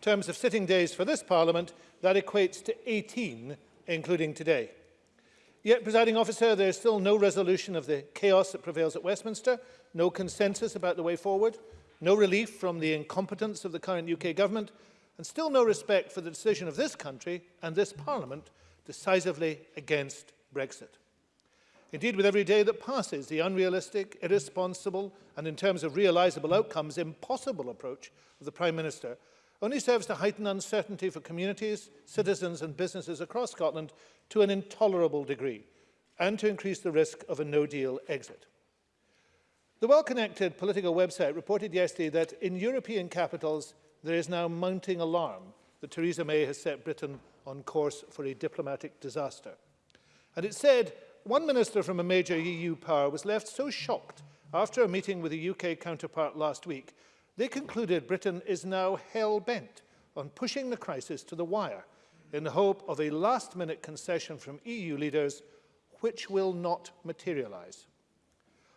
terms of sitting days for this Parliament, that equates to 18, including today. Yet, presiding officer, there is still no resolution of the chaos that prevails at Westminster, no consensus about the way forward, no relief from the incompetence of the current UK government, and still no respect for the decision of this country and this Parliament decisively against Brexit. Indeed, with every day that passes, the unrealistic, irresponsible, and in terms of realisable outcomes, impossible approach of the Prime Minister only serves to heighten uncertainty for communities, citizens and businesses across Scotland to an intolerable degree and to increase the risk of a no-deal exit. The well-connected political website reported yesterday that in European capitals there is now mounting alarm that Theresa May has set Britain on course for a diplomatic disaster. And it said one minister from a major EU power was left so shocked after a meeting with a UK counterpart last week They concluded Britain is now hell-bent on pushing the crisis to the wire in the hope of a last-minute concession from EU leaders which will not materialise.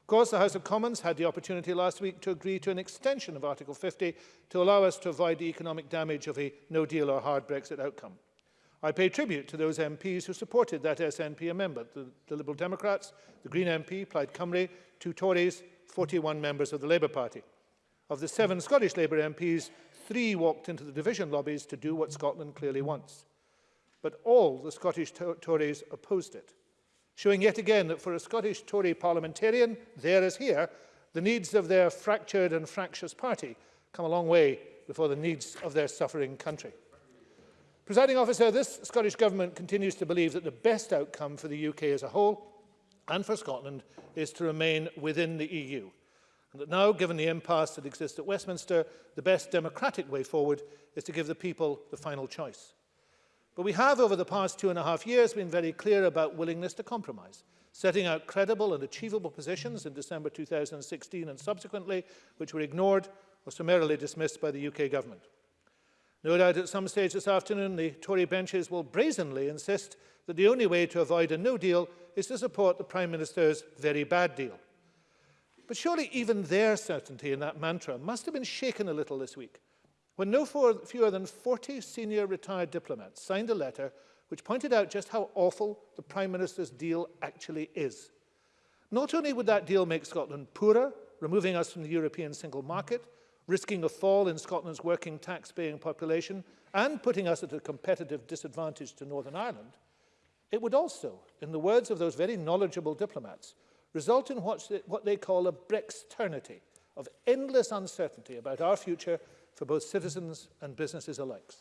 Of course, the House of Commons had the opportunity last week to agree to an extension of Article 50 to allow us to avoid the economic damage of a no-deal or hard Brexit outcome. I pay tribute to those MPs who supported that SNP amendment, the, the Liberal Democrats, the Green MP, Plaid Cymru, two Tories, 41 members of the Labour Party. Of the seven Scottish Labour MPs, three walked into the division lobbies to do what Scotland clearly wants. But all the Scottish to Tories opposed it, showing yet again that for a Scottish Tory parliamentarian, there as here, the needs of their fractured and fractious party come a long way before the needs of their suffering country. Presiding officer, this Scottish Government continues to believe that the best outcome for the UK as a whole and for Scotland is to remain within the EU. and that now, given the impasse that exists at Westminster, the best democratic way forward is to give the people the final choice. But we have, over the past two and a half years, been very clear about willingness to compromise, setting out credible and achievable positions in December 2016 and subsequently, which were ignored or summarily dismissed by the UK government. No doubt at some stage this afternoon, the Tory benches will brazenly insist that the only way to avoid a no deal is to support the Prime Minister's very bad deal. But surely even their certainty in that mantra must have been shaken a little this week when no fewer than 40 senior retired diplomats signed a letter which pointed out just how awful the Prime Minister's deal actually is. Not only would that deal make Scotland poorer, removing us from the European single market, risking a fall in Scotland's working tax-paying population, and putting us at a competitive disadvantage to Northern Ireland, it would also, in the words of those very knowledgeable diplomats, result in what they call a Brexternity of endless uncertainty about our future for both citizens and businesses alike.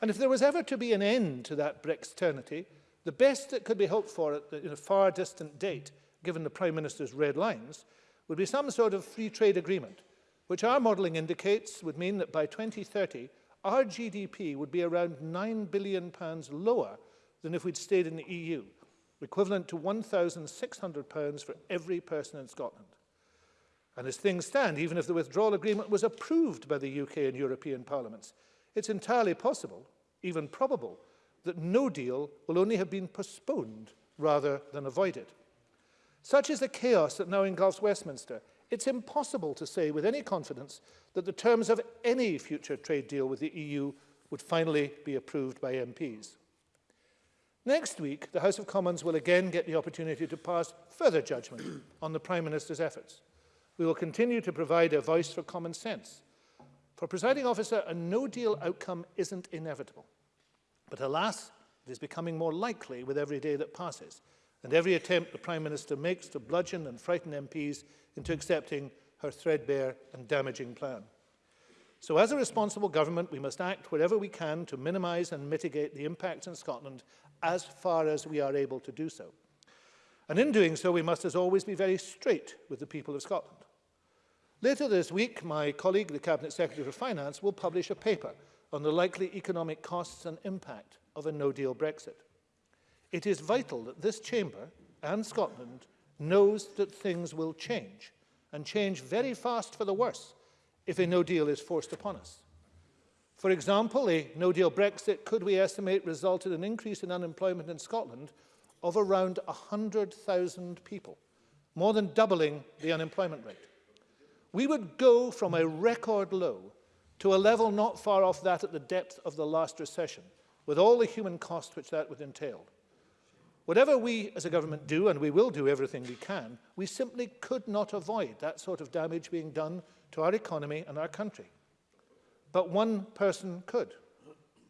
And if there was ever to be an end to that Brexternity, the best that could be hoped for at the, in a far distant date, given the Prime Minister's red lines, would be some sort of free trade agreement, which our modelling indicates would mean that by 2030, our GDP would be around £9 billion pounds lower than if we'd stayed in the EU. equivalent to £1,600 for every person in Scotland. And as things stand, even if the withdrawal agreement was approved by the UK and European parliaments, it's entirely possible, even probable, that no deal will only have been postponed rather than avoided. Such is the chaos that now engulfs Westminster. It's impossible to say with any confidence that the terms of any future trade deal with the EU would finally be approved by MPs. Next week, the House of Commons will again get the opportunity to pass further judgment on the Prime Minister's efforts. We will continue to provide a voice for common sense. For presiding officer, a no-deal outcome isn't inevitable. But alas, it is becoming more likely with every day that passes, and every attempt the Prime Minister makes to bludgeon and frighten MPs into accepting her threadbare and damaging plan. So as a responsible government, we must act wherever we can to minimise and mitigate the impacts in Scotland as far as we are able to do so. And in doing so, we must as always be very straight with the people of Scotland. Later this week, my colleague, the Cabinet Secretary for Finance, will publish a paper on the likely economic costs and impact of a no-deal Brexit. It is vital that this chamber and Scotland knows that things will change, and change very fast for the worse if a no deal is forced upon us. For example, a no-deal Brexit could we estimate resulted in an increase in unemployment in Scotland of around 100,000 people, more than doubling the unemployment rate. We would go from a record low to a level not far off that at the depth of the last recession, with all the human cost which that would entail. Whatever we as a government do, and we will do everything we can, we simply could not avoid that sort of damage being done to our economy and our country. but one person could.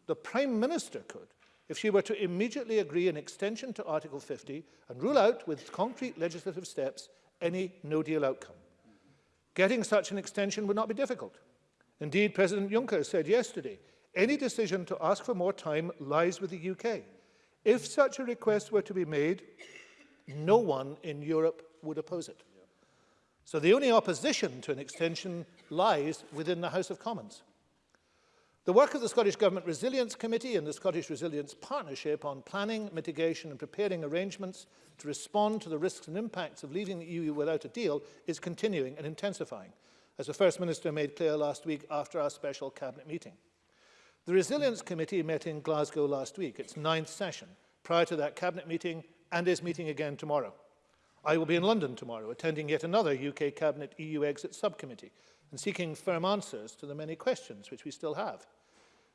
The Prime Minister could, if she were to immediately agree an extension to Article 50 and rule out with concrete legislative steps any no-deal outcome. Getting such an extension would not be difficult. Indeed, President Juncker said yesterday, any decision to ask for more time lies with the UK. If such a request were to be made, no one in Europe would oppose it. So the only opposition to an extension lies within the House of Commons. The work of the Scottish Government Resilience Committee and the Scottish Resilience Partnership on planning, mitigation and preparing arrangements to respond to the risks and impacts of leaving the EU without a deal is continuing and intensifying, as the First Minister made clear last week after our special Cabinet meeting. The Resilience Committee met in Glasgow last week, its ninth session, prior to that Cabinet meeting and is meeting again tomorrow. I will be in London tomorrow, attending yet another UK Cabinet EU Exit Subcommittee and seeking firm answers to the many questions which we still have.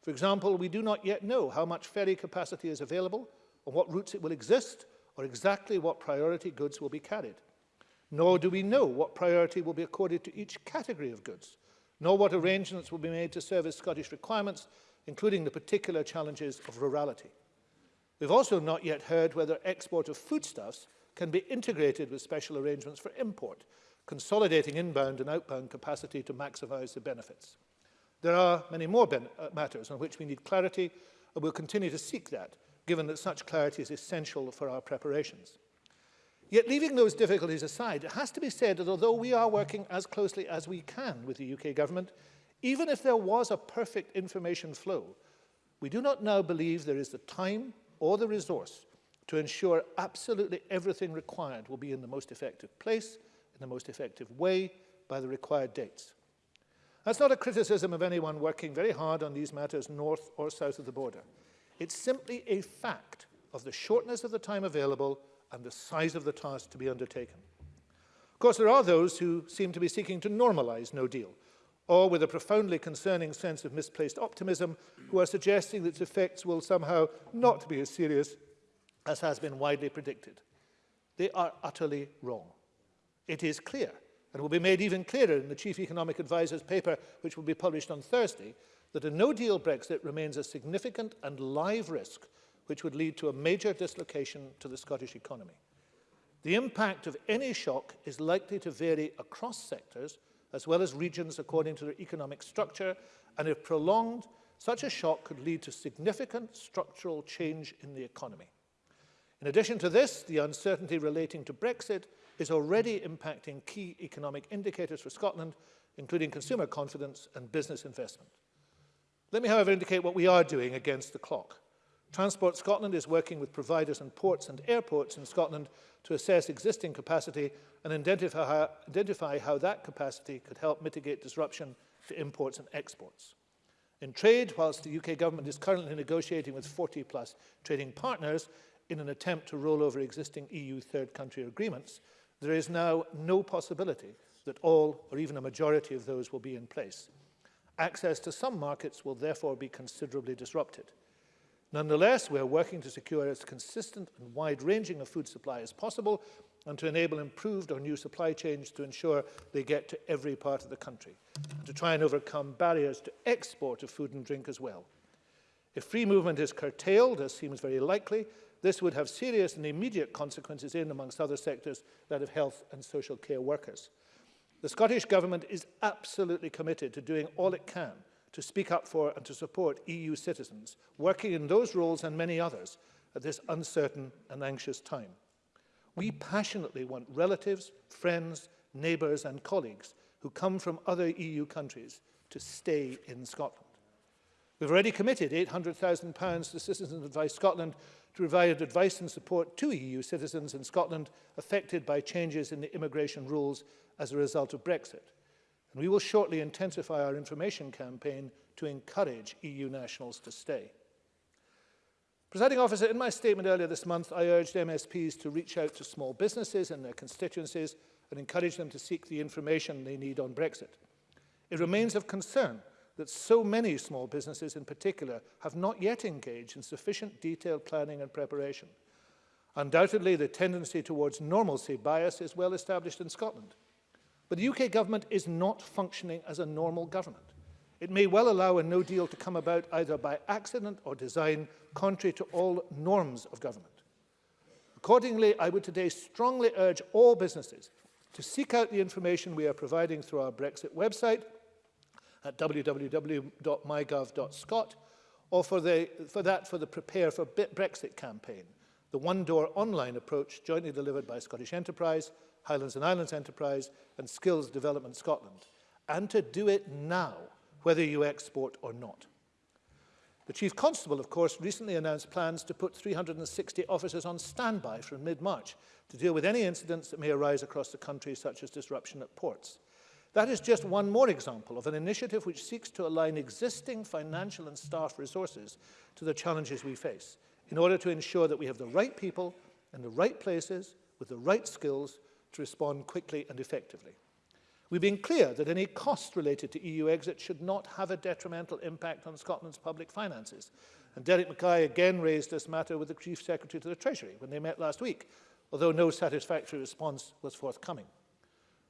For example, we do not yet know how much ferry capacity is available, or what routes it will exist, or exactly what priority goods will be carried. Nor do we know what priority will be accorded to each category of goods, nor what arrangements will be made to service Scottish requirements, including the particular challenges of rurality. We've also not yet heard whether export of foodstuffs can be integrated with special arrangements for import, consolidating inbound and outbound capacity to maximise the benefits. There are many more uh, matters on which we need clarity, and we'll continue to seek that, given that such clarity is essential for our preparations. Yet leaving those difficulties aside, it has to be said that although we are working as closely as we can with the UK government, even if there was a perfect information flow, we do not now believe there is the time or the resource to ensure absolutely everything required will be in the most effective place, in the most effective way, by the required dates. That's not a criticism of anyone working very hard on these matters north or south of the border. It's simply a fact of the shortness of the time available and the size of the task to be undertaken. Of course, there are those who seem to be seeking to normalize no deal, or with a profoundly concerning sense of misplaced optimism, who are suggesting that its effects will somehow not be as serious as has been widely predicted. They are utterly wrong. It is clear And will be made even clearer in the Chief Economic Adviser's paper, which will be published on Thursday, that a no-deal Brexit remains a significant and live risk which would lead to a major dislocation to the Scottish economy. The impact of any shock is likely to vary across sectors as well as regions according to their economic structure and if prolonged, such a shock could lead to significant structural change in the economy. In addition to this, the uncertainty relating to Brexit is already impacting key economic indicators for Scotland, including consumer confidence and business investment. Let me, however, indicate what we are doing against the clock. Transport Scotland is working with providers and ports and airports in Scotland to assess existing capacity and identify how, that capacity could help mitigate disruption to imports and exports. In trade, whilst the UK government is currently negotiating with 40 plus trading partners in an attempt to roll over existing EU third country agreements, There is now no possibility that all or even a majority of those will be in place. Access to some markets will therefore be considerably disrupted. Nonetheless, we are working to secure as consistent and wide-ranging a food supply as possible and to enable improved or new supply chains to ensure they get to every part of the country, and to try and overcome barriers to export of food and drink as well. If free movement is curtailed, as seems very likely, This would have serious and immediate consequences in, amongst other sectors, that of health and social care workers. The Scottish Government is absolutely committed to doing all it can to speak up for and to support EU citizens, working in those roles and many others at this uncertain and anxious time. We passionately want relatives, friends, neighbours and colleagues who come from other EU countries to stay in Scotland. We've already committed £800,000 to Citizens Advice Scotland to provide advice and support to EU citizens in Scotland affected by changes in the immigration rules as a result of Brexit. And we will shortly intensify our information campaign to encourage EU nationals to stay. Presiding officer, in my statement earlier this month, I urged MSPs to reach out to small businesses and their constituencies and encourage them to seek the information they need on Brexit. It remains of concern that so many small businesses in particular have not yet engaged in sufficient detailed planning and preparation. Undoubtedly, the tendency towards normalcy bias is well established in Scotland. But the UK government is not functioning as a normal government. It may well allow a no deal to come about either by accident or design, contrary to all norms of government. Accordingly, I would today strongly urge all businesses to seek out the information we are providing through our Brexit website at www.mygov.scot, or for, the, for that for the Prepare for Brexit campaign, the one-door online approach jointly delivered by Scottish Enterprise, Highlands and Islands Enterprise, and Skills Development Scotland, and to do it now, whether you export or not. The Chief Constable, of course, recently announced plans to put 360 officers on standby from mid-March to deal with any incidents that may arise across the country, such as disruption at ports. That is just one more example of an initiative which seeks to align existing financial and staff resources to the challenges we face in order to ensure that we have the right people in the right places with the right skills to respond quickly and effectively. We've been clear that any cost related to EU exit should not have a detrimental impact on Scotland's public finances. And Derek Mackay again raised this matter with the Chief Secretary to the Treasury when they met last week, although no satisfactory response was forthcoming.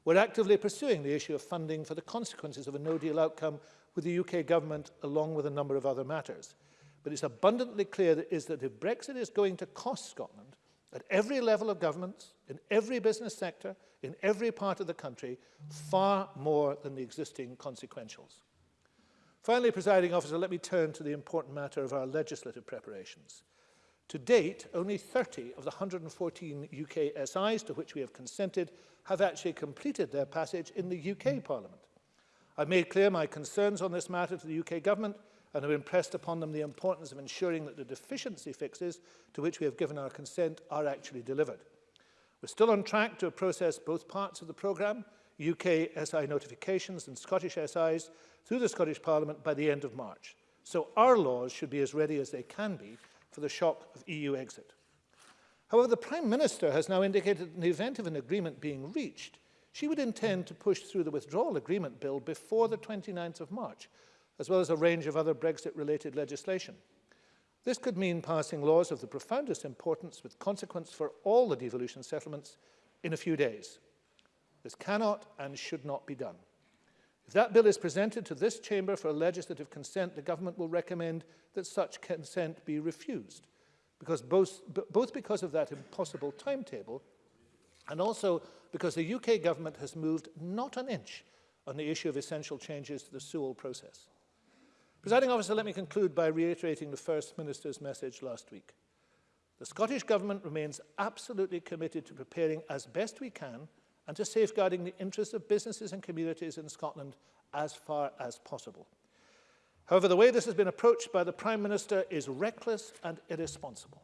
We're actively pursuing the issue of funding for the consequences of a no-deal outcome with the UK government along with a number of other matters. But it's abundantly clear that is that if Brexit is going to cost Scotland, at every level of government, in every business sector, in every part of the country, far more than the existing consequentials. Finally, presiding officer, let me turn to the important matter of our legislative preparations. To date, only 30 of the 114 UK SIs to which we have consented have actually completed their passage in the UK Parliament. I've made clear my concerns on this matter to the UK Government and have impressed upon them the importance of ensuring that the deficiency fixes to which we have given our consent are actually delivered. We're still on track to process both parts of the programme, UK SI notifications and Scottish SIs, through the Scottish Parliament by the end of March. So our laws should be as ready as they can be for the shock of EU exit. However, the Prime Minister has now indicated that in the event of an agreement being reached, she would intend to push through the withdrawal agreement bill before the 29th of March, as well as a range of other Brexit-related legislation. This could mean passing laws of the profoundest importance with consequence for all the devolution settlements in a few days. This cannot and should not be done. If that bill is presented to this chamber for legislative consent, the government will recommend that such consent be refused, because both, both because of that impossible timetable and also because the UK government has moved not an inch on the issue of essential changes to the Sewell process. Presiding officer, let me conclude by reiterating the First Minister's message last week. The Scottish Government remains absolutely committed to preparing as best we can and to safeguarding the interests of businesses and communities in Scotland as far as possible. However, the way this has been approached by the Prime Minister is reckless and irresponsible.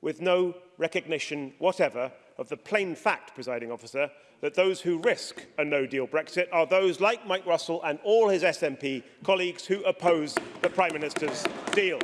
with no recognition whatever of the plain fact, presiding officer, that those who risk a no-deal Brexit are those like Mike Russell and all his SNP colleagues who oppose the Prime Minister's deal.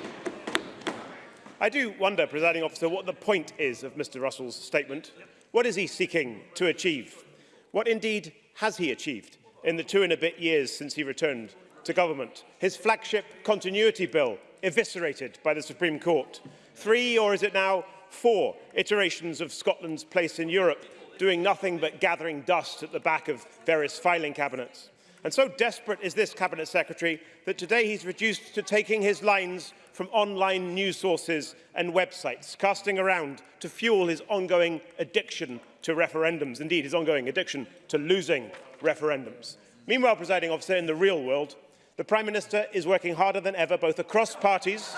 I do wonder, presiding officer, what the point is of Mr Russell's statement. What is he seeking to achieve? What indeed has he achieved in the two and a bit years since he returned to government? His flagship continuity bill, eviscerated by the Supreme Court. Three, or is it now four iterations of Scotland's place in Europe, doing nothing but gathering dust at the back of various filing cabinets. And so desperate is this Cabinet Secretary that today he's reduced to taking his lines from online news sources and websites, casting around to fuel his ongoing addiction to referendums, indeed his ongoing addiction to losing referendums. Meanwhile, presiding officer, in the real world, the Prime Minister is working harder than ever, both across parties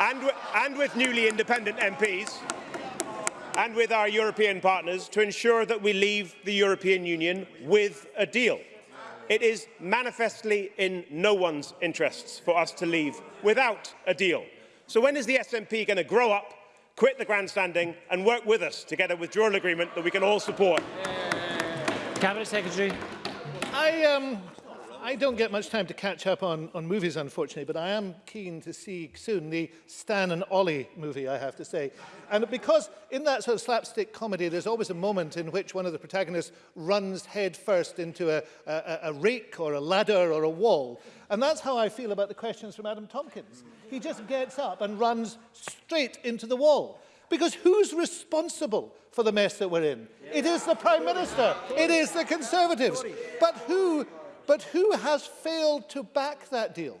and, and with newly independent MPs and with our European partners to ensure that we leave the European Union with a deal. It is manifestly in no one's interests for us to leave without a deal. So when is the SNP going to grow up, quit the grandstanding and work with us to get a withdrawal agreement that we can all support? Cabinet Secretary. I um, I don't get much time to catch up on, on movies, unfortunately, but I am keen to see soon the Stan and Ollie movie, I have to say. And because in that sort of slapstick comedy, there's always a moment in which one of the protagonists runs headfirst into a, a, a rake or a ladder or a wall. And that's how I feel about the questions from Adam Tompkins. He just gets up and runs straight into the wall. Because who's responsible for the mess that we're in? Yeah. It is the Prime Minister. It is the Conservatives. But who But who has failed to back that deal?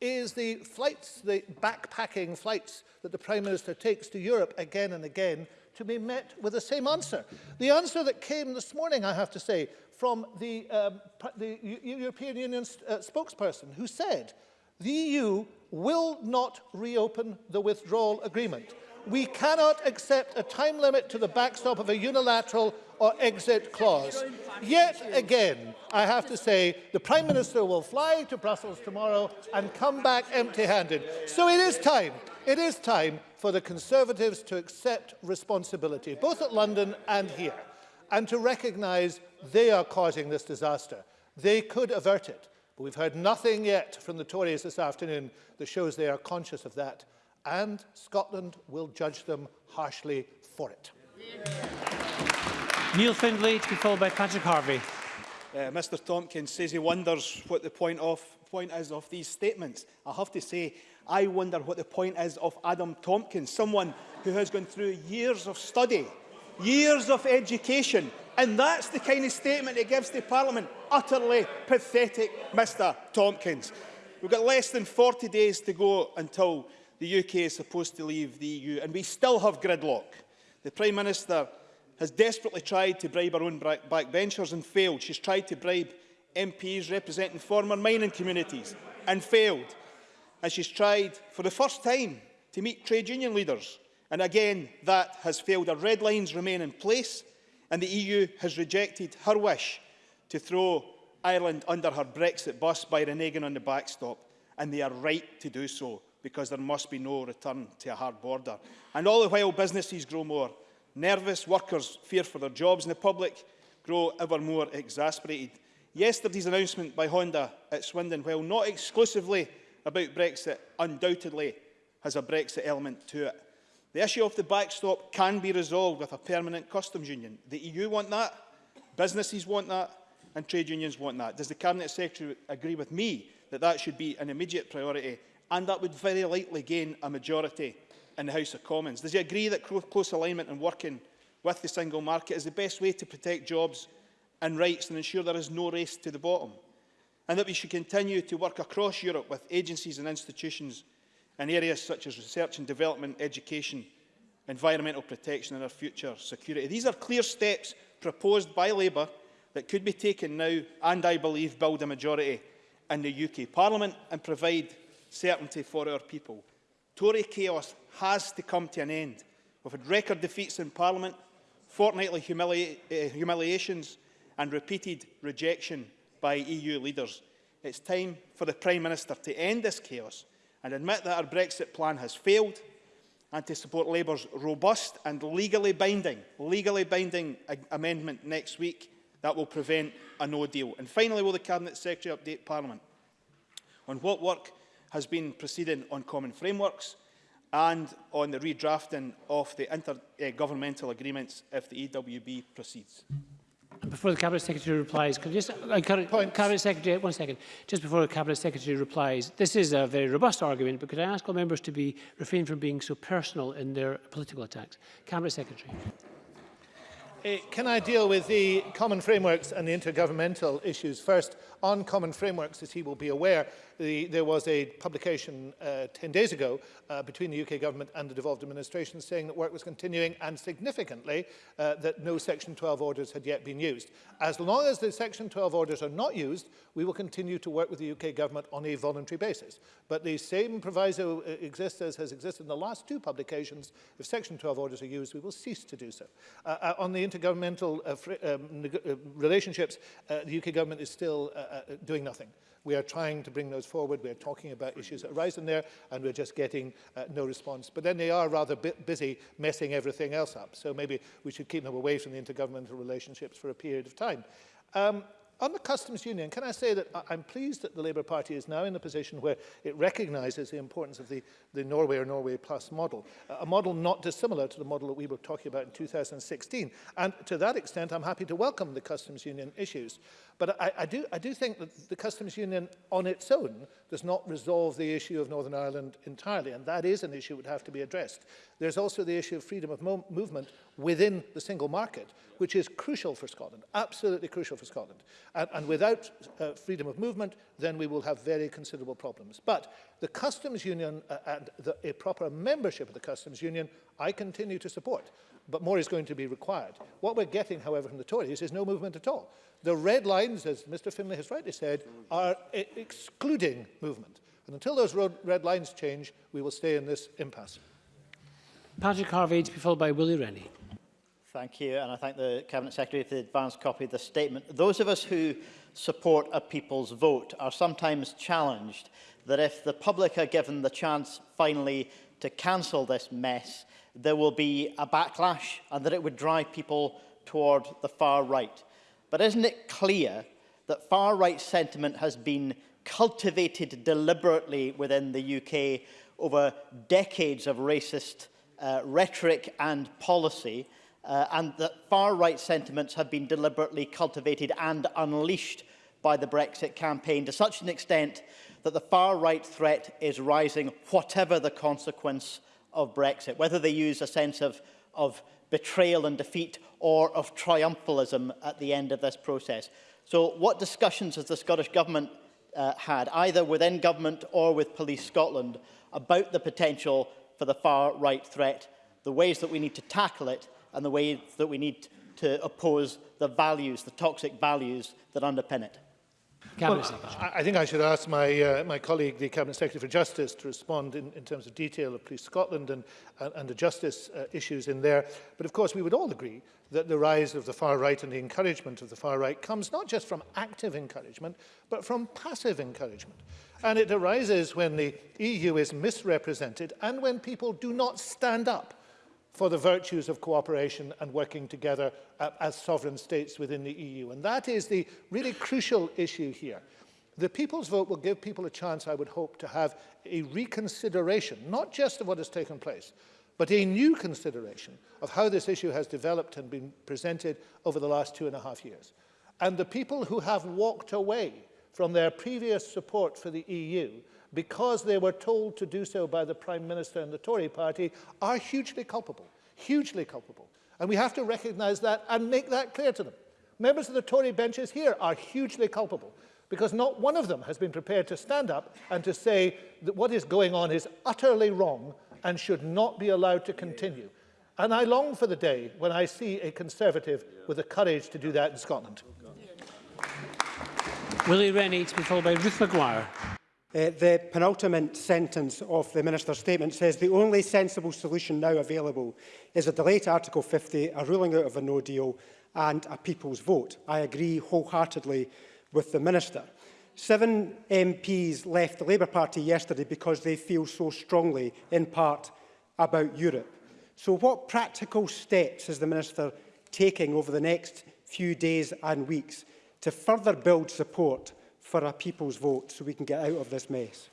is the flights, the backpacking flights that the Prime Minister takes to Europe again and again to be met with the same answer. The answer that came this morning, I have to say, from the, um, the European Union uh, spokesperson who said the EU will not reopen the withdrawal agreement we cannot accept a time limit to the backstop of a unilateral or exit clause. Yet again, I have to say, the Prime Minister will fly to Brussels tomorrow and come back empty-handed. So it is time, it is time for the Conservatives to accept responsibility, both at London and here, and to recognise they are causing this disaster. They could avert it, but we've heard nothing yet from the Tories this afternoon that shows they are conscious of that and Scotland will judge them harshly for it. Yeah. Neil Findlay to be followed by Patrick Harvey. Uh, Mr Tompkins says he wonders what the point, of, point is of these statements. I have to say, I wonder what the point is of Adam Tompkins, someone who has gone through years of study, years of education, and that's the kind of statement he gives the Parliament. Utterly pathetic, Mr Tompkins. We've got less than 40 days to go until the UK is supposed to leave the EU, and we still have gridlock. The Prime Minister has desperately tried to bribe her own backbenchers and failed. She's tried to bribe MPs representing former mining communities and failed. And she's tried for the first time to meet trade union leaders. And again, that has failed. Her red lines remain in place and the EU has rejected her wish to throw Ireland under her Brexit bus by reneging on the backstop. And they are right to do so because there must be no return to a hard border. And all the while businesses grow more. Nervous workers fear for their jobs and the public grow ever more exasperated. Yesterday's announcement by Honda at Swindon, while not exclusively about Brexit, undoubtedly has a Brexit element to it. The issue of the backstop can be resolved with a permanent customs union. The EU want that, businesses want that, and trade unions want that. Does the Cabinet Secretary agree with me that that should be an immediate priority and that would very likely gain a majority in the House of Commons. Does he agree that close alignment and working with the single market is the best way to protect jobs and rights and ensure there is no race to the bottom? And that we should continue to work across Europe with agencies and institutions in areas such as research and development, education, environmental protection and our future security. These are clear steps proposed by Labour that could be taken now and, I believe, build a majority in the UK Parliament and provide certainty for our people. Tory chaos has to come to an end. We've had record defeats in Parliament, fortnightly humili uh, humiliations and repeated rejection by EU leaders. It's time for the Prime Minister to end this chaos and admit that our Brexit plan has failed and to support Labour's robust and legally binding, legally binding amendment next week that will prevent a no deal. And finally, will the Cabinet Secretary update Parliament on what work has been proceeding on common frameworks and on the redrafting of the intergovernmental uh, agreements if the EWB proceeds. Before the Cabinet Secretary replies, could I just encourage uh, Points. Cabinet Secretary, one second, just before the Cabinet Secretary replies, this is a very robust argument, but could I ask all members to be refrain from being so personal in their political attacks? Cabinet Secretary. Uh, can I deal with the common frameworks and the intergovernmental issues first? on common frameworks, as he will be aware, the, there was a publication uh, 10 days ago uh, between the UK government and the devolved administration saying that work was continuing and significantly uh, that no Section 12 orders had yet been used. As long as the Section 12 orders are not used, we will continue to work with the UK government on a voluntary basis. But the same proviso uh, exists as has existed in the last two publications. If Section 12 orders are used, we will cease to do so. Uh, uh on the intergovernmental uh, um, uh, relationships, uh, the UK government is still uh, uh, doing nothing. We are trying to bring those forward. We're talking about issues that arise in there, and we're just getting uh, no response. But then they are rather busy messing everything else up. So maybe we should keep them away from the intergovernmental relationships for a period of time. Um, on the customs union, can I say that I'm pleased that the Labour Party is now in a position where it recognises the importance of the, the Norway or Norway Plus model, a model not dissimilar to the model that we were talking about in 2016. And to that extent, I'm happy to welcome the customs union issues. But I, I, do, I do think that the customs union on its own does not resolve the issue of Northern Ireland entirely, and that is an issue that would have to be addressed. There's also the issue of freedom of mo movement within the single market, which is crucial for Scotland, absolutely crucial for Scotland. And, and without uh, freedom of movement, then we will have very considerable problems. But the customs union uh, and the, a proper membership of the customs union, I continue to support but more is going to be required. What we're getting, however, from the Tories is no movement at all. The red lines, as Mr Finlay has rightly said, are e-, excluding movement. And until those red lines change, we will stay in this impasse. Patrick Harvey to be followed by Willie Rennie. Thank you, and I thank the Cabinet Secretary for the advance copy of the statement. Those of us who support a people's vote are sometimes challenged that if the public are given the chance finally to cancel this mess, there will be a backlash and that it would drive people toward the far right. But isn't it clear that far right sentiment has been cultivated deliberately within the UK over decades of racist uh, rhetoric and policy, uh, and that far-right sentiments have been deliberately cultivated and unleashed by the Brexit campaign to such an extent that the far-right threat is rising, whatever the consequence of Brexit, whether they use a sense of, of betrayal and defeat or of triumphalism at the end of this process. So what discussions has the Scottish Government uh, had, either within government or with Police Scotland, about the potential for the far-right threat, the ways that we need to tackle it, and the ways that we need to oppose the values, the toxic values that underpin it? well, I think I should ask my, uh, my colleague, the Cabinet Secretary for Justice, to respond in, in terms of detail of Police Scotland and, and, and the justice uh, issues in there. But of course, we would all agree that the rise of the far right and the encouragement of the far right comes not just from active encouragement, but from passive encouragement. And it arises when the EU is misrepresented and when people do not stand up for the virtues of cooperation and working together uh, as sovereign states within the EU. And that is the really crucial issue here. The people's vote will give people a chance, I would hope, to have a reconsideration, not just of what has taken place, but a new consideration of how this issue has developed and been presented over the last two and a half years. And the people who have walked away from their previous support for the EU because they were told to do so by the Prime Minister and the Tory party, are hugely culpable, hugely culpable. And we have to recognise that and make that clear to them. Members of the Tory benches here are hugely culpable because not one of them has been prepared to stand up and to say that what is going on is utterly wrong and should not be allowed to continue. And I long for the day when I see a Conservative with the courage to do that in Scotland. Willie Rennie to be followed by Ruth McGuire. Uh, the penultimate sentence of the Minister's statement says the only sensible solution now available is a delay to Article 50, a ruling out of a no deal and a people's vote. I agree wholeheartedly with the Minister. Seven MPs left the Labour Party yesterday because they feel so strongly, in part, about Europe. So what practical steps is the Minister taking over the next few days and weeks to further build support for a people's vote so we can get out of this mess?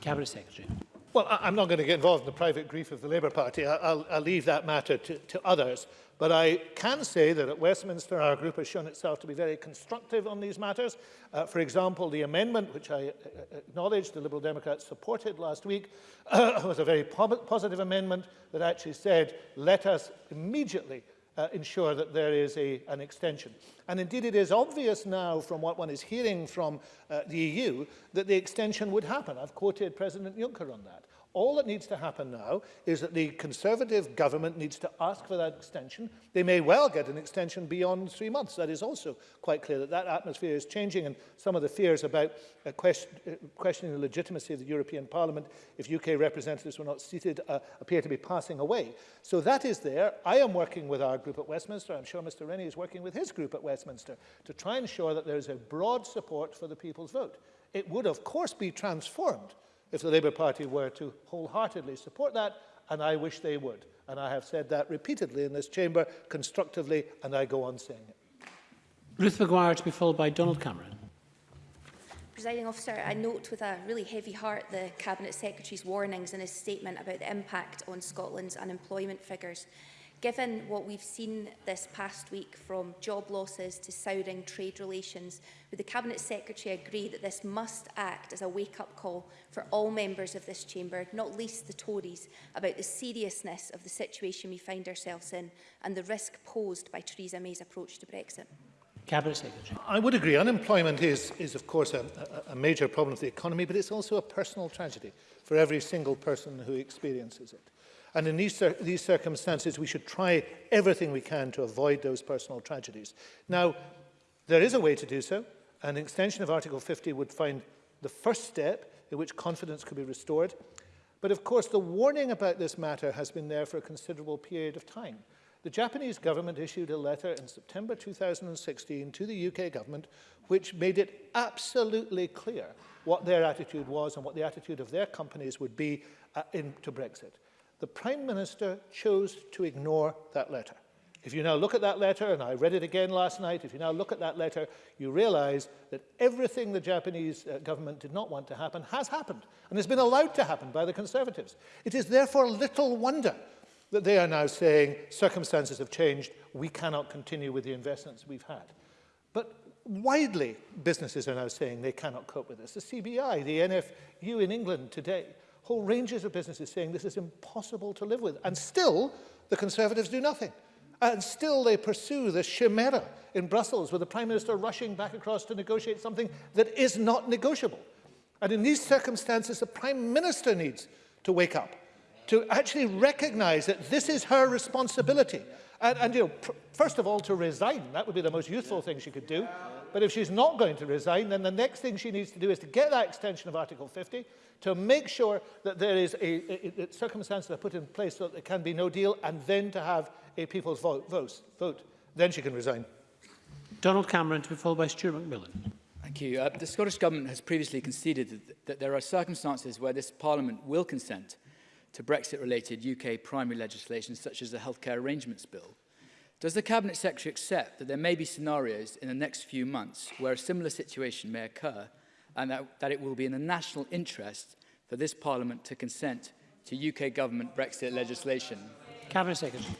Cabinet Secretary. Well, I, I'm not going to get involved in the private grief of the Labour Party. I, I'll, I'll leave that matter to, to others. But I can say that at Westminster our group has shown itself to be very constructive on these matters. Uh, for example, the amendment, which I uh, uh, acknowledge the Liberal Democrats supported last week, uh, was a very po positive amendment that actually said, let us immediately uh, ensure that there is a, an extension. And indeed, it is obvious now from what one is hearing from uh, the EU that the extension would happen. I've quoted President Juncker on that. All that needs to happen now is that the Conservative government needs to ask for that extension. They may well get an extension beyond three months. That is also quite clear that that atmosphere is changing and some of the fears about uh, question, uh, questioning the legitimacy of the European Parliament if UK representatives were not seated uh, appear to be passing away. So that is there. I am working with our group at Westminster. I'm sure Mr Rennie is working with his group at Westminster to try and ensure that there is a broad support for the people's vote. It would, of course, be transformed if the Labour Party were to wholeheartedly support that, and I wish they would. And I have said that repeatedly in this chamber, constructively, and I go on saying it. Ruth McGuire to be followed by Donald Cameron. Presiding officer, I note with a really heavy heart the Cabinet Secretary's warnings in his statement about the impact on Scotland's unemployment figures. Given what we've seen this past week from job losses to souring trade relations, would the Cabinet Secretary agree that this must act as a wake-up call for all members of this chamber, not least the Tories, about the seriousness of the situation we find ourselves in and the risk posed by Theresa May's approach to Brexit? Cabinet Secretary. I would agree. Unemployment is, is of course, a, a major problem of the economy, but it's also a personal tragedy for every single person who experiences it. And in these, these circumstances, we should try everything we can to avoid those personal tragedies. Now, there is a way to do so. An extension of Article 50 would find the first step in which confidence could be restored. But of course, the warning about this matter has been there for a considerable period of time. The Japanese government issued a letter in September 2016 to the UK government, which made it absolutely clear what their attitude was and what the attitude of their companies would be uh, in, to Brexit. the Prime Minister chose to ignore that letter. If you now look at that letter, and I read it again last night, if you now look at that letter, you realize that everything the Japanese uh, government did not want to happen has happened, and has been allowed to happen by the Conservatives. It is therefore little wonder that they are now saying circumstances have changed, we cannot continue with the investments we've had. But widely, businesses are now saying they cannot cope with this. The CBI, the NFU in England today, whole ranges of businesses saying this is impossible to live with. And still, the Conservatives do nothing. And still they pursue this chimera in Brussels with the Prime Minister rushing back across to negotiate something that is not negotiable. And in these circumstances, the Prime Minister needs to wake up, to actually recognise that this is her responsibility. And, and you know, first of all, to resign. That would be the most useful thing she could do. But if she's not going to resign, then the next thing she needs to do is to get that extension of Article 50, to make sure that there is a, a, a circumstances are put in place so that there can be no deal and then to have a people's vote, vote, vote. Then she can resign. Donald Cameron to be followed by Stuart McMillan. Thank you. Uh, the Scottish Government has previously conceded that, that there are circumstances where this Parliament will consent to Brexit-related UK primary legislation such as the Healthcare Arrangements Bill. Does the Cabinet Secretary accept that there may be scenarios in the next few months where a similar situation may occur and that, that it will be in the national interest for this Parliament to consent to UK government Brexit legislation. Cabinet Secretary.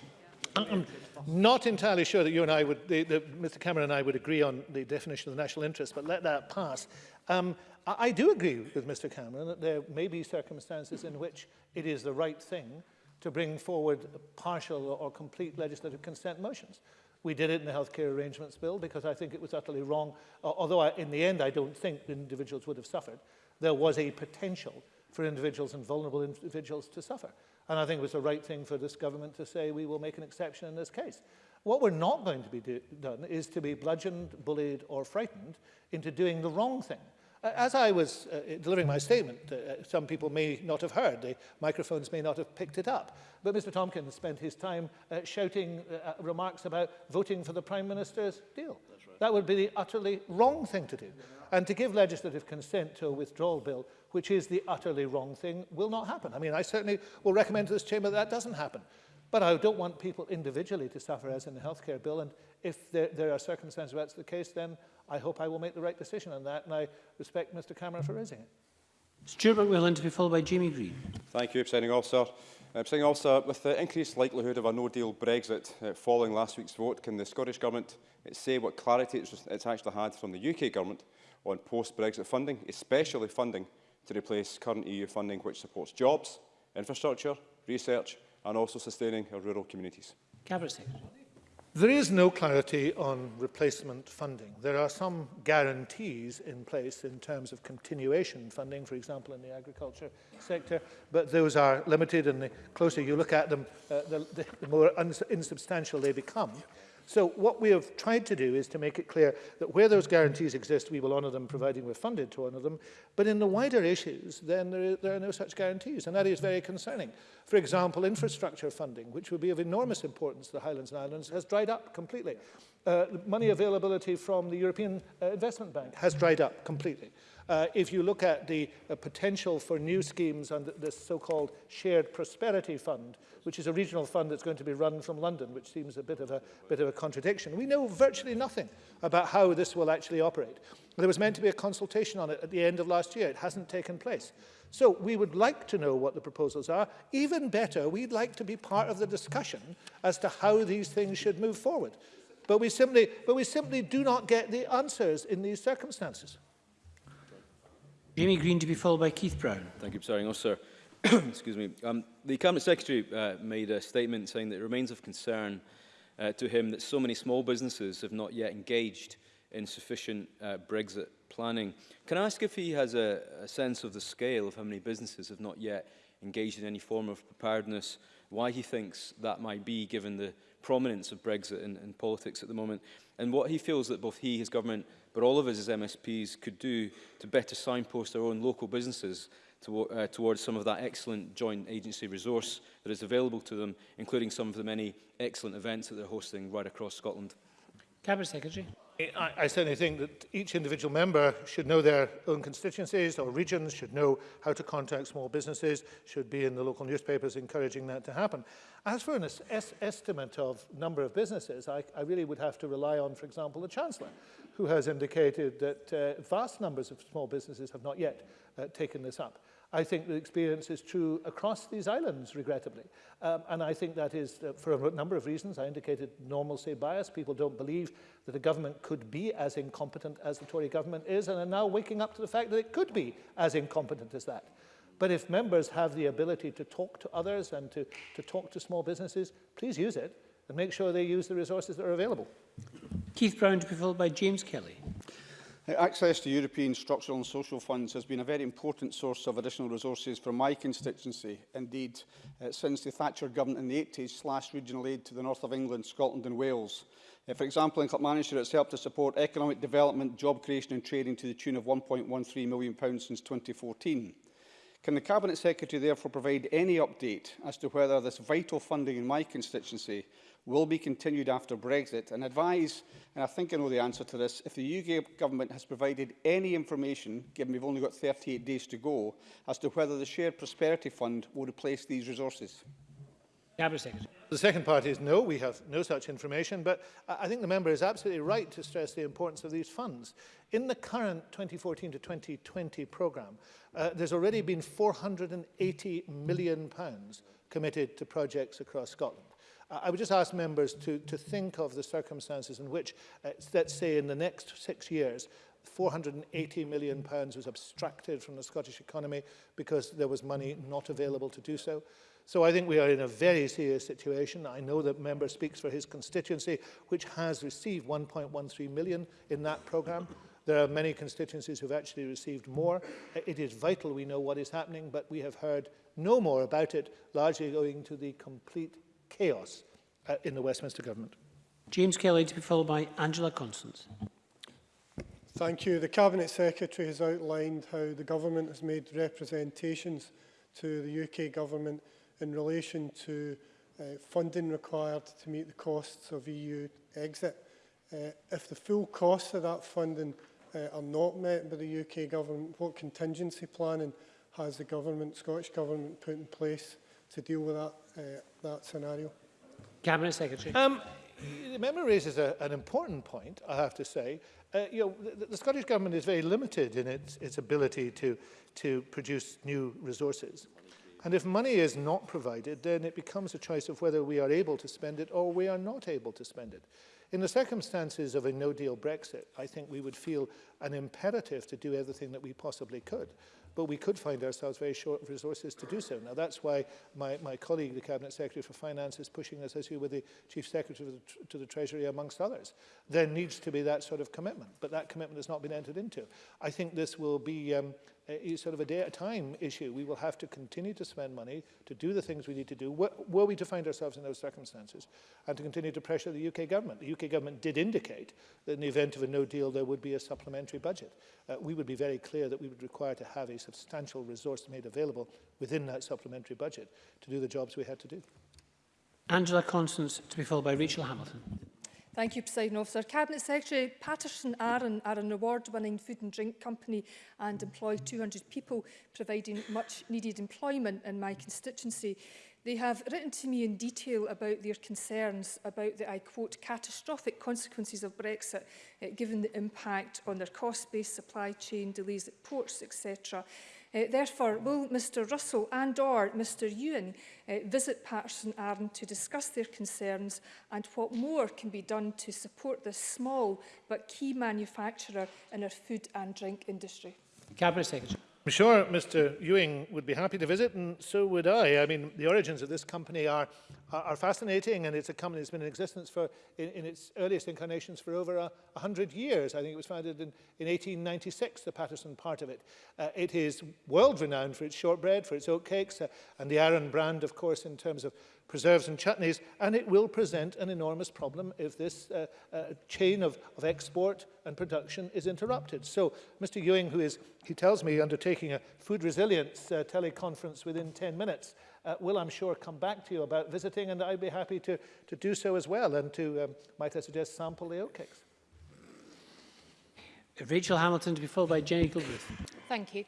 I'm not entirely sure that you and I would, the, the, Mr Cameron and I would agree on the definition of the national interest, but let that pass. Um, I, I do agree with Mr Cameron that there may be circumstances in which it is the right thing to bring forward partial or complete legislative consent motions. We did it in the Healthcare Arrangements Bill because I think it was utterly wrong, uh, although I, in the end I don't think individuals would have suffered. There was a potential for individuals and vulnerable individuals to suffer. And I think it was the right thing for this government to say we will make an exception in this case. What we're not going to be do done is to be bludgeoned, bullied, or frightened into doing the wrong thing. As I was uh, delivering my statement, uh, some people may not have heard, the microphones may not have picked it up, but Mr Tompkins spent his time uh, shouting uh, uh, remarks about voting for the Prime Minister's deal. That's right. That would be the utterly wrong thing to do. And to give legislative consent to a withdrawal bill, which is the utterly wrong thing, will not happen. I mean, I certainly will recommend to this chamber that, that doesn't happen. But I don't want people individually to suffer as in the healthcare bill, and if there, there are circumstances where that's the case, then I hope I will make the right decision on that, and I respect Mr Cameron for raising it. Stuart McMillan to be followed by Jamie Green. Thank you, Presiding Officer. Uh, Presiding Officer, with the increased likelihood of a no-deal Brexit uh, following last week's vote, can the Scottish Government uh, say what clarity it's, it's actually had from the UK Government on post-Brexit funding, especially funding to replace current EU funding which supports jobs, infrastructure, research and also sustaining our rural communities? Cabinet Secretary. There is no clarity on replacement funding. There are some guarantees in place in terms of continuation funding, for example, in the agriculture sector, but those are limited and the closer you look at them, uh, the, the more insubstantial they become. So what we have tried to do is to make it clear that where those guarantees exist, we will honour them, providing we're funded to honour them. But in the wider issues, then there, is, there are no such guarantees, and that is very concerning. For example, infrastructure funding, which would be of enormous importance to the Highlands and Islands, has dried up completely. Uh, money availability from the European uh, Investment Bank has dried up completely. Uh, if you look at the uh, potential for new schemes on the so-called shared prosperity fund, which is a regional fund that's going to be run from London, which seems a bit of a bit of a contradiction. We know virtually nothing about how this will actually operate. There was meant to be a consultation on it at the end of last year. It hasn't taken place. So we would like to know what the proposals are. Even better, we'd like to be part of the discussion as to how these things should move forward. But we simply, but we simply do not get the answers in these circumstances. Jamie Green to be followed by Keith Brown. Thank you, presiding officer. Excuse me. Um, the Cabinet Secretary uh, made a statement saying that it remains of concern uh, to him that so many small businesses have not yet engaged in sufficient uh, Brexit planning. Can I ask if he has a, a sense of the scale of how many businesses have not yet engaged in any form of preparedness, why he thinks that might be given the prominence of Brexit in, in politics at the moment, and what he feels that both he, his government but all of us as MSPs could do to better signpost our own local businesses to, uh, towards some of that excellent joint agency resource that is available to them, including some of the many excellent events that they're hosting right across Scotland. Cabinet Secretary. I, I certainly think that each individual member should know their own constituencies or regions, should know how to contact small businesses, should be in the local newspapers encouraging that to happen. As for an es estimate of number of businesses, I, I really would have to rely on, for example, the Chancellor. who has indicated that uh, vast numbers of small businesses have not yet uh, taken this up. I think the experience is true across these islands, regrettably. Um, and I think that is uh, for a number of reasons. I indicated normalcy bias. People don't believe that a government could be as incompetent as the Tory government is and are now waking up to the fact that it could be as incompetent as that. But if members have the ability to talk to others and to, to talk to small businesses, please use it and make sure they use the resources that are available. Keith Brown to be followed by James Kelly. Access to European structural and social funds has been a very important source of additional resources for my constituency. Indeed, uh, since the Thatcher government in the 80s slashed regional aid to the north of England, Scotland and Wales. Uh, for example, in Clapmanshire, it's helped to support economic development, job creation and trading to the tune of £1.13 million since 2014. Can the Cabinet Secretary therefore provide any update as to whether this vital funding in my constituency will be continued after Brexit and advise, and I think I know the answer to this, if the UK Government has provided any information, given we've only got 38 days to go, as to whether the Shared Prosperity Fund will replace these resources? The second part is no, we have no such information, but I think the member is absolutely right to stress the importance of these funds. In the current 2014 to 2020 programme, uh, there's already been 480 million pounds committed to projects across Scotland. Uh, I would just ask members to, to think of the circumstances in which, uh, let's say in the next six years, 480 million pounds was abstracted from the Scottish economy because there was money not available to do so. So I think we are in a very serious situation. I know that member speaks for his constituency, which has received 1.13 million in that programme. There are many constituencies who've actually received more. It is vital we know what is happening, but we have heard no more about it, largely going to the complete chaos uh, in the Westminster government. James Kelly to be followed by Angela Constance. Thank you. The Cabinet Secretary has outlined how the Government has made representations to the UK Government in relation to uh, funding required to meet the costs of EU exit. Uh, if the full costs of that funding uh, are not met by the UK Government, what contingency planning has the Government, Scottish Government, put in place to deal with that, uh, that scenario? Cabinet Secretary. Um, the member raises a, an important point, I have to say, Uh, you know, the, the Scottish Government is very limited in its, its ability to, to produce new resources. And if money is not provided, then it becomes a choice of whether we are able to spend it or we are not able to spend it. In the circumstances of a no-deal Brexit, I think we would feel an imperative to do everything that we possibly could but we could find ourselves very short of resources to do so. Now, that's why my, my colleague, the Cabinet Secretary for Finance, is pushing this issue with the Chief Secretary the, to the Treasury, amongst others. There needs to be that sort of commitment, but that commitment has not been entered into. I think this will be um, uh, sort of a day at a time issue. We will have to continue to spend money to do the things we need to do, were, were we to find ourselves in those circumstances, and to continue to pressure the UK government. The UK government did indicate that in the event of a no deal, there would be a supplementary budget. Uh, we would be very clear that we would require to have a substantial resource made available within that supplementary budget to do the jobs we had to do. Angela Constance, to be followed by Rachel Hamilton. Thank you, President Officer. Cabinet Secretary Patterson Aaron are an award-winning food and drink company and employ 200 people, providing much-needed employment in my constituency. They have written to me in detail about their concerns about the, I quote, catastrophic consequences of Brexit, uh, given the impact on their cost base, supply chain, delays at ports, etc. Uh, therefore, will Mr Russell and or Mr Ewan uh, visit Patterson Arden to discuss their concerns and what more can be done to support this small but key manufacturer in our food and drink industry? Cabinet Secretary. I'm sure Mr. Ewing would be happy to visit, and so would I. I mean, the origins of this company are, are, are fascinating, and it's a company that's been in existence for, in, in its earliest incarnations for over a, 100 years. I think it was founded in, in 1896, the Patterson part of it. Uh, it is world-renowned for its shortbread, for its oatcakes, uh, and the Aaron brand, of course, in terms of preserves and chutneys, and it will present an enormous problem if this uh, uh, chain of, of export and production is interrupted. So Mr. Ewing, who is, he tells me, undertaking a food resilience uh, teleconference within 10 minutes, uh, will, I'm sure, come back to you about visiting, and I'd be happy to, to do so as well, and to, um, might I suggest, sample the oat cakes. Rachel Hamilton to be followed by Jenny Gilbreth. Thank you.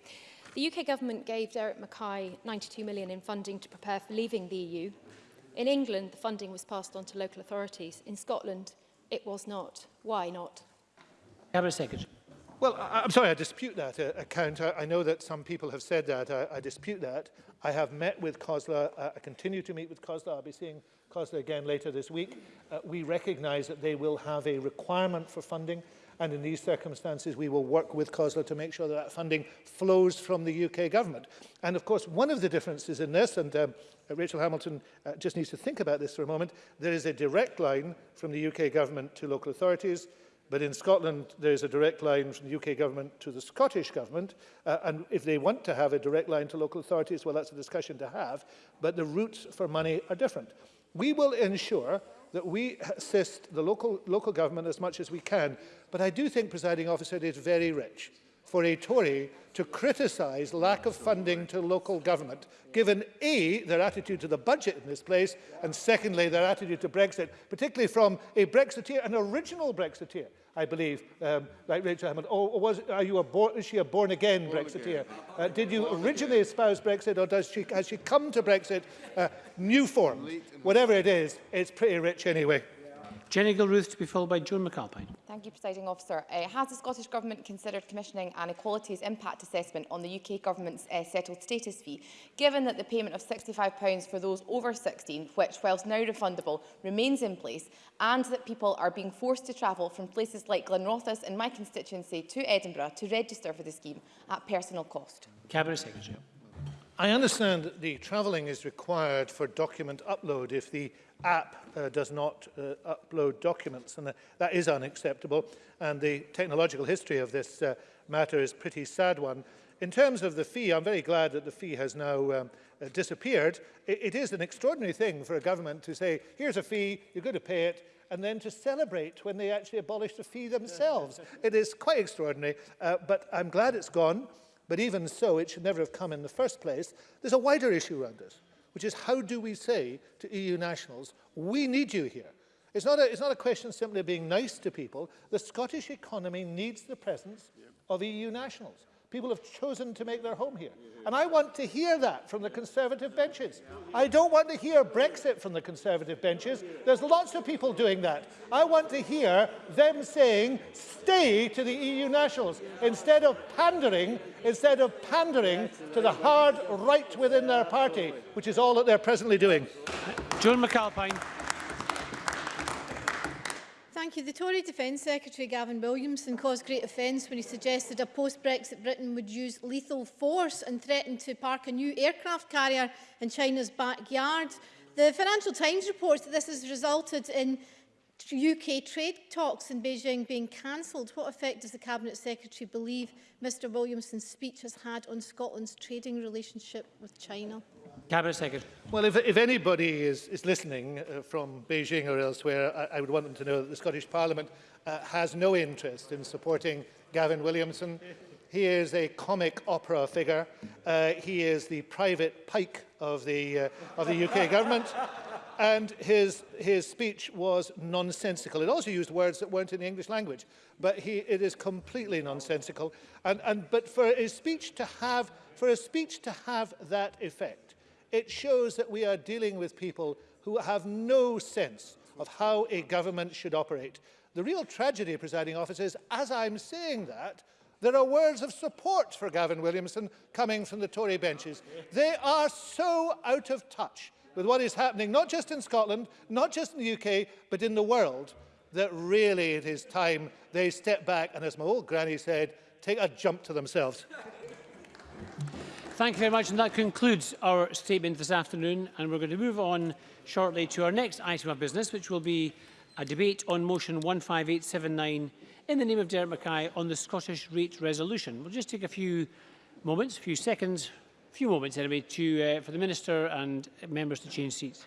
The UK government gave Derek Mackay 92 million in funding to prepare for leaving the EU In England, the funding was passed on to local authorities. In Scotland, it was not. Why not? Cabinet Secretary. Well, I, I'm sorry, I dispute that uh, account. I, I, know that some people have said that. I, I dispute that. I have met with COSLA. Uh, I continue to meet with COSLA. I'll be seeing COSLA again later this week. Uh, we recognise that they will have a requirement for funding. And in these circumstances, we will work with COSLA to make sure that, that funding flows from the UK government. And of course, one of the differences in this, and um, Rachel Hamilton uh, just needs to think about this for a moment, there is a direct line from the UK government to local authorities, But in Scotland, there is a direct line from the UK government to the Scottish government. Uh, and if they want to have a direct line to local authorities, well, that's a discussion to have. But the routes for money are different. We will ensure that we assist the local, local government as much as we can. But I do think, presiding officer, it is very rich for a Tory to criticise lack of funding to local government, given A, their attitude to the budget in this place, and secondly, their attitude to Brexit, particularly from a Brexiteer, an original Brexiteer, I believe, um, like Rachel Hammond. Or, oh, or oh, was, are you a born, is she a born-again born Brexiteer? Again. Uh, did you born originally again. espouse Brexit, or does she, has she come to Brexit uh, new form? Whatever it is, it's pretty rich anyway. Jenny Gilruth to be followed by Joan McAlpine. Thank you, Presiding Officer. Uh, has the Scottish Government considered commissioning an equalities impact assessment on the UK Government's uh, settled status fee, given that the payment of £65 for those over 16, which, whilst now refundable, remains in place, and that people are being forced to travel from places like Glenrothes in my constituency to Edinburgh to register for the scheme at personal cost? Cabinet Secretary. I understand that the travelling is required for document upload if the app uh, does not uh, upload documents, and uh, that is unacceptable. And the technological history of this uh, matter is pretty sad one. In terms of the fee, I'm very glad that the fee has now um, uh, disappeared. It, it is an extraordinary thing for a government to say, here's a fee, you're going to pay it, and then to celebrate when they actually abolish the fee themselves. it is quite extraordinary, uh, but I'm glad it's gone. But even so, it should never have come in the first place. There's a wider issue around this which is how do we say to EU nationals, we need you here. It's not, a, it's not a question simply of being nice to people. The Scottish economy needs the presence yep. of EU nationals. People have chosen to make their home here. And I want to hear that from the Conservative benches. I don't want to hear Brexit from the Conservative benches. There's lots of people doing that. I want to hear them saying, stay to the EU nationals, instead of pandering, instead of pandering to the hard right within their party, which is all that they're presently doing. John McAlpine. Thank you. The Tory Defence Secretary Gavin Williamson caused great offence when he suggested a post-Brexit Britain would use lethal force and threaten to park a new aircraft carrier in China's backyard. The Financial Times reports that this has resulted in UK trade talks in Beijing being cancelled, what effect does the Cabinet Secretary believe Mr Williamson's speech has had on Scotland's trading relationship with China? Cabinet Secretary. Well, if, if anybody is, is listening uh, from Beijing or elsewhere, I, I would want them to know that the Scottish Parliament uh, has no interest in supporting Gavin Williamson. He is a comic opera figure. Uh, he is the private pike of the, uh, of the UK government and his, his speech was nonsensical. It also used words that weren't in the English language, but he, it is completely nonsensical. And, and, but for a, speech to have, for a speech to have that effect, it shows that we are dealing with people who have no sense of how a government should operate. The real tragedy, presiding officers, as I'm saying that, there are words of support for Gavin Williamson coming from the Tory benches. They are so out of touch with what is happening, not just in Scotland, not just in the UK, but in the world, that really it is time they step back and, as my old granny said, take a jump to themselves. Thank you very much, and that concludes our statement this afternoon. And we're going to move on shortly to our next item of business, which will be a debate on motion 15879 in the name of Derek Mackay on the Scottish Rate Resolution. We'll just take a few moments, a few seconds few moments anyway to, uh, for the Minister and members to change seats.